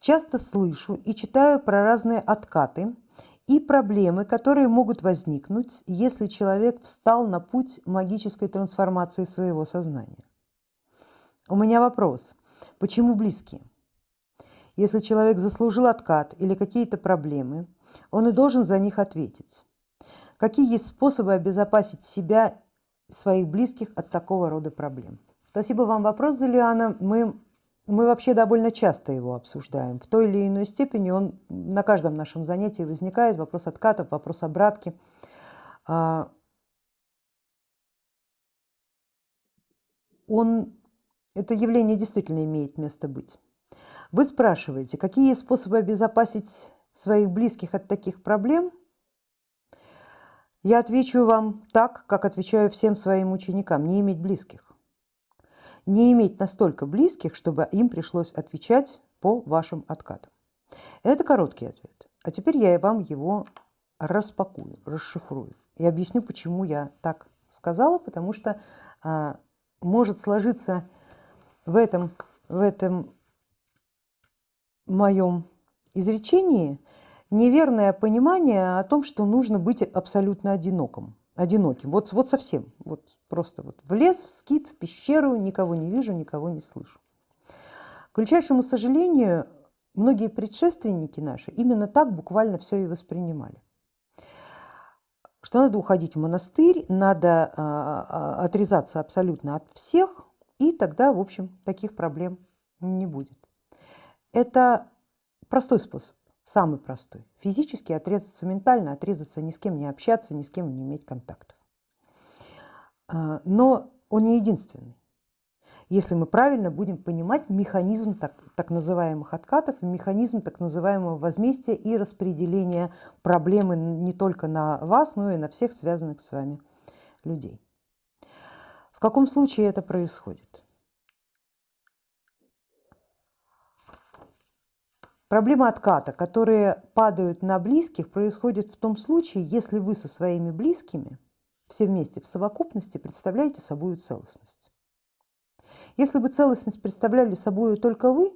часто слышу и читаю про разные откаты и проблемы, которые могут возникнуть, если человек встал на путь магической трансформации своего сознания. У меня вопрос, почему близкие? Если человек заслужил откат или какие-то проблемы, он и должен за них ответить. Какие есть способы обезопасить себя и своих близких от такого рода проблем? Спасибо вам вопрос, Залиана. Мы, мы вообще довольно часто его обсуждаем. В той или иной степени он на каждом нашем занятии возникает. Вопрос откатов, вопрос обратки. А, он, это явление действительно имеет место быть. Вы спрашиваете, какие способы обезопасить своих близких от таких проблем? Я отвечу вам так, как отвечаю всем своим ученикам, не иметь близких. Не иметь настолько близких, чтобы им пришлось отвечать по вашим откатам. Это короткий ответ. А теперь я вам его распакую, расшифрую и объясню, почему я так сказала, потому что а, может сложиться в этом, в этом моем изречении неверное понимание о том, что нужно быть абсолютно одиноким. Одиноким. Вот, вот совсем, вот просто вот в лес, в скит, в пещеру, никого не вижу, никого не слышу. К величайшему сожалению, многие предшественники наши именно так буквально все и воспринимали. Что надо уходить в монастырь, надо а, а, отрезаться абсолютно от всех, и тогда, в общем, таких проблем не будет. Это простой способ, самый простой. Физически отрезаться ментально, отрезаться ни с кем не общаться, ни с кем не иметь контактов. А, но он не единственный. Если мы правильно будем понимать механизм так, так называемых откатов, механизм так называемого возмездия и распределения проблемы не только на вас, но и на всех связанных с вами людей. В каком случае это происходит? Проблема отката, которые падают на близких, происходит в том случае, если вы со своими близкими все вместе в совокупности представляете собой целостность. Если бы целостность представляли собой только вы,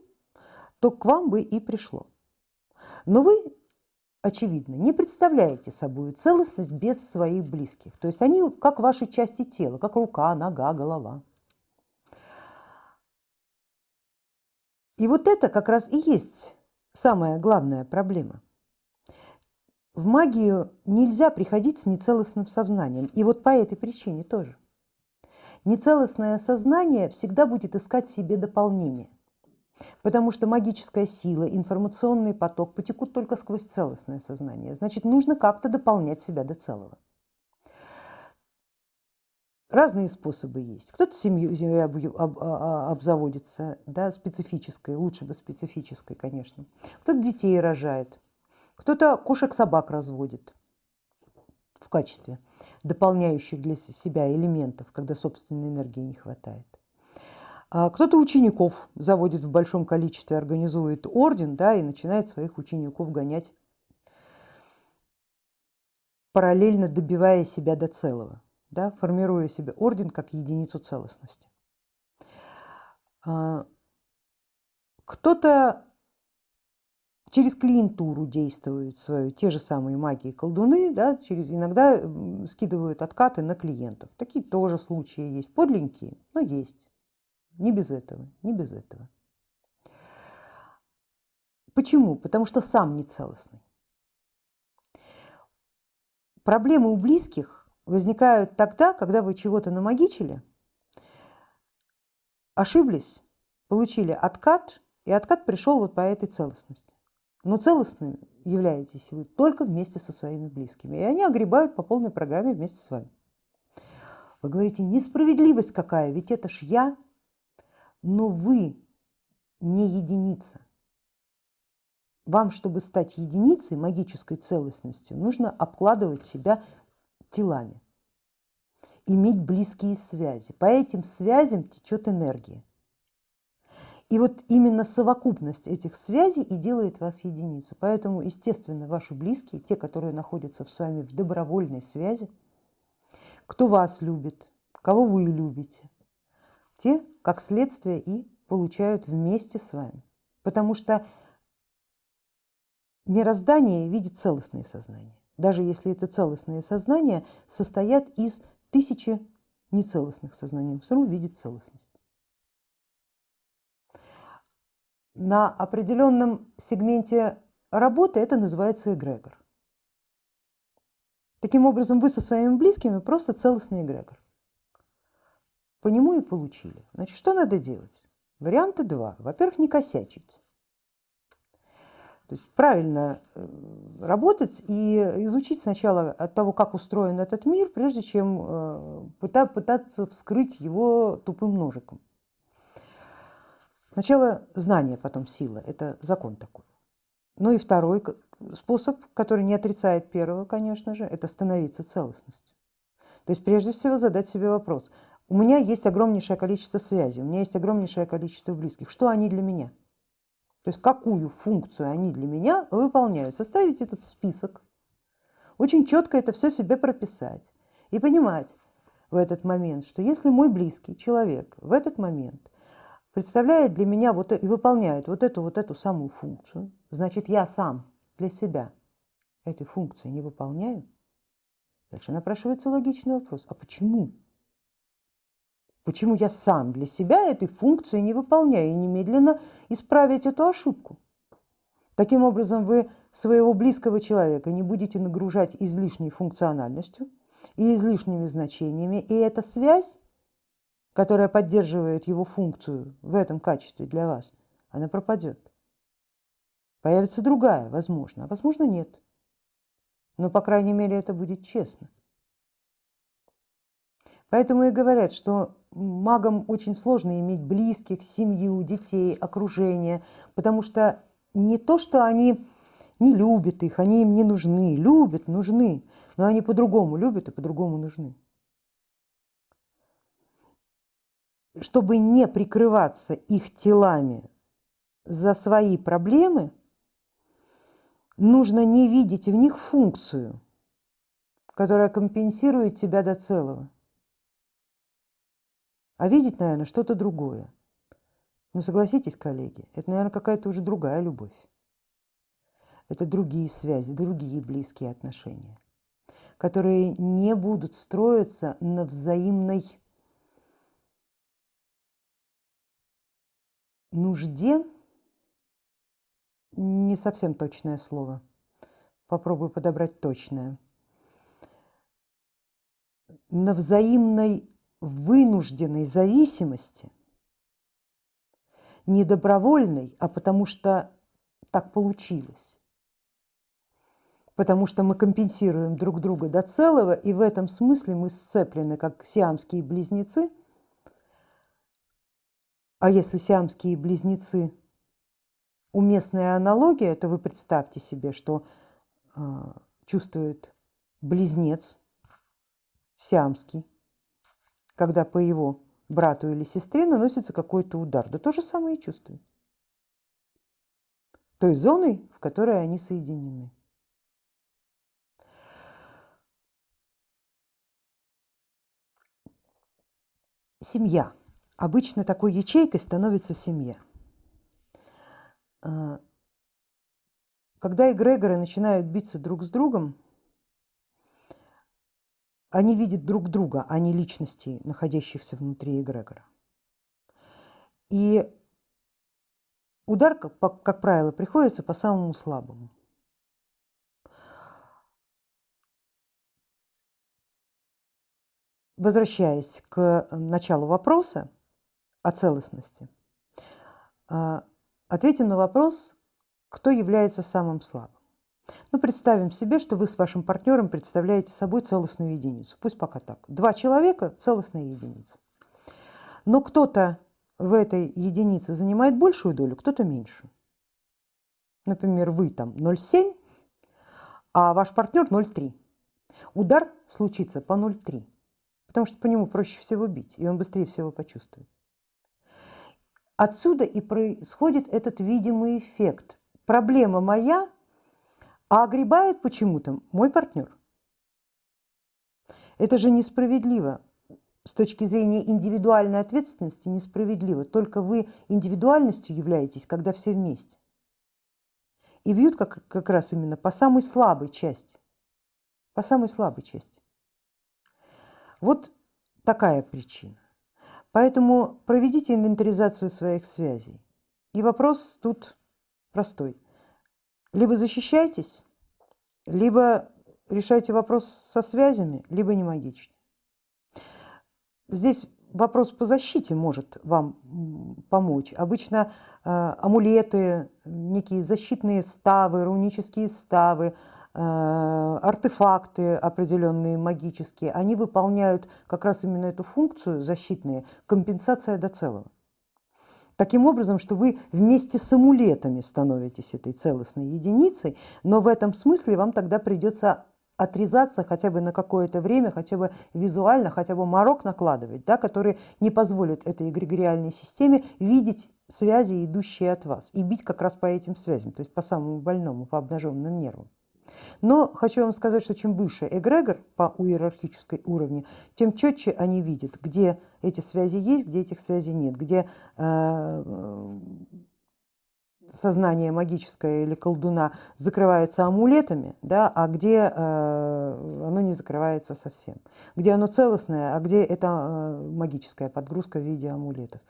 то к вам бы и пришло. Но вы, очевидно, не представляете собой целостность без своих близких. То есть они как ваши части тела, как рука, нога, голова. И вот это как раз и есть самая главная проблема. В магию нельзя приходить с нецелостным сознанием, и вот по этой причине тоже. Нецелостное сознание всегда будет искать себе дополнение, потому что магическая сила, информационный поток потекут только сквозь целостное сознание. Значит, нужно как-то дополнять себя до целого. Разные способы есть. Кто-то семьей а, а, обзаводится, да, специфической, лучше бы специфической, конечно. Кто-то детей рожает, кто-то кошек-собак разводит в качестве дополняющих для себя элементов, когда собственной энергии не хватает. А кто-то учеников заводит в большом количестве, организует орден да, и начинает своих учеников гонять, параллельно добивая себя до целого да, формируя себе орден как единицу целостности. А, кто-то через клиентуру действует свою, те же самые магии колдуны, да, через, иногда скидывают откаты на клиентов. Такие тоже случаи есть, подленькие, но есть. Не без этого, не без этого. Почему? Потому что сам нецелостный. Проблемы у близких возникают тогда, когда вы чего-то намагичили, ошиблись, получили откат, и откат пришел вот по этой целостности. Но целостным являетесь вы только вместе со своими близкими, и они огребают по полной программе вместе с вами. Вы говорите, несправедливость какая, ведь это ж я, но вы не единица. Вам, чтобы стать единицей, магической целостностью, нужно обкладывать себя телами, иметь близкие связи. По этим связям течет энергия. И вот именно совокупность этих связей и делает вас единицу. Поэтому, естественно, ваши близкие, те, которые находятся с вами в добровольной связи, кто вас любит, кого вы любите, те, как следствие, и получают вместе с вами. Потому что мироздание видит целостные сознания, даже если это целостные сознания состоят из тысячи нецелостных сознаний, все равно видит целостность. На определенном сегменте работы это называется эгрегор. Таким образом, вы со своими близкими просто целостный эгрегор. По нему и получили. Значит, что надо делать? Варианты два. Во-первых, не косячить. То есть правильно э, работать и изучить сначала от того, как устроен этот мир, прежде чем э, пытаться вскрыть его тупым ножиком. Сначала знание, потом сила. Это закон такой. Ну и второй способ, который не отрицает первого, конечно же, это становиться целостностью. То есть прежде всего задать себе вопрос. У меня есть огромнейшее количество связей, у меня есть огромнейшее количество близких. Что они для меня? То есть какую функцию они для меня выполняют. Составить этот список, очень четко это все себе прописать и понимать в этот момент, что если мой близкий человек в этот момент представляет для меня вот, и выполняет вот эту вот эту самую функцию, значит я сам для себя этой функции не выполняю, дальше напрашивается логичный вопрос, а почему? Почему я сам для себя этой функции не выполняю и немедленно исправить эту ошибку? Таким образом, вы своего близкого человека не будете нагружать излишней функциональностью и излишними значениями, и эта связь, которая поддерживает его функцию в этом качестве для вас, она пропадет. Появится другая, возможно, а возможно нет. Но, по крайней мере, это будет честно. Поэтому и говорят, что магам очень сложно иметь близких, семью, детей, окружение, потому что не то, что они не любят их, они им не нужны, любят, нужны, но они по-другому любят и по-другому нужны. Чтобы не прикрываться их телами за свои проблемы, нужно не видеть в них функцию, которая компенсирует тебя до целого а видеть, наверное, что-то другое. Но согласитесь, коллеги, это, наверное, какая-то уже другая любовь. Это другие связи, другие близкие отношения, которые не будут строиться на взаимной нужде, не совсем точное слово, попробую подобрать точное, на взаимной вынужденной зависимости, не добровольной, а потому что так получилось. Потому что мы компенсируем друг друга до целого, и в этом смысле мы сцеплены, как сиамские близнецы. А если сиамские близнецы уместная аналогия, то вы представьте себе, что э, чувствует близнец сиамский, когда по его брату или сестре наносится какой-то удар. Да то же самое и чувствуют. Той зоной, в которой они соединены. Семья. Обычно такой ячейкой становится семья. А, когда эгрегоры начинают биться друг с другом, они видят друг друга, а не личностей, находящихся внутри эгрегора. И удар, как, как правило, приходится по самому слабому. Возвращаясь к началу вопроса о целостности, а, ответим на вопрос, кто является самым слабым. Ну, представим себе, что вы с вашим партнером представляете собой целостную единицу. Пусть пока так. Два человека – целостная единица. Но кто-то в этой единице занимает большую долю, кто-то меньше. Например, вы там 0,7, а ваш партнер 0,3. Удар случится по 0,3, потому что по нему проще всего бить, и он быстрее всего почувствует. Отсюда и происходит этот видимый эффект. Проблема моя – а огребает почему-то мой партнер. Это же несправедливо. С точки зрения индивидуальной ответственности несправедливо. Только вы индивидуальностью являетесь, когда все вместе. и бьют как, как раз именно по самой слабой части, по самой слабой части. Вот такая причина. Поэтому проведите инвентаризацию своих связей. И вопрос тут простой. Либо защищайтесь, либо решайте вопрос со связями, либо не магичьте. Здесь вопрос по защите может вам помочь. Обычно э, амулеты, некие защитные ставы, рунические ставы, э, артефакты определенные магические, они выполняют как раз именно эту функцию защитные, компенсация до целого. Таким образом, что вы вместе с амулетами становитесь этой целостной единицей, но в этом смысле вам тогда придется отрезаться хотя бы на какое-то время, хотя бы визуально, хотя бы морок накладывать, да, который не позволит этой эгрегориальной системе видеть связи, идущие от вас, и бить как раз по этим связям, то есть по самому больному, по обнаженным нервам. Но хочу вам сказать, что чем выше эгрегор по иерархической уровне, тем четче они видят, где эти связи есть, где этих связей нет, где э, сознание магическое или колдуна закрывается амулетами, да, а где э, оно не закрывается совсем, где оно целостное, а где это э, магическая подгрузка в виде амулетов.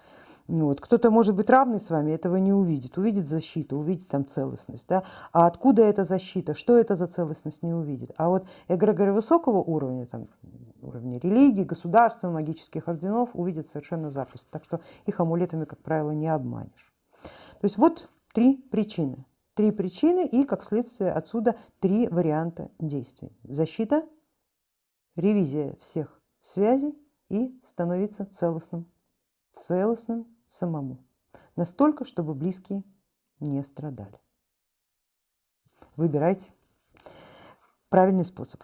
Вот. Кто-то может быть равный с вами, этого не увидит, увидит защиту, увидит там целостность, да? а откуда эта защита, что это за целостность не увидит. А вот эгрегоры высокого уровня, там, уровня религии, государства, магических орденов увидят совершенно запросто, так что их амулетами, как правило, не обманешь. То есть вот три причины. Три причины и, как следствие отсюда, три варианта действий. Защита, ревизия всех связей и становиться целостным, целостным самому. Настолько, чтобы близкие не страдали. Выбирайте правильный способ.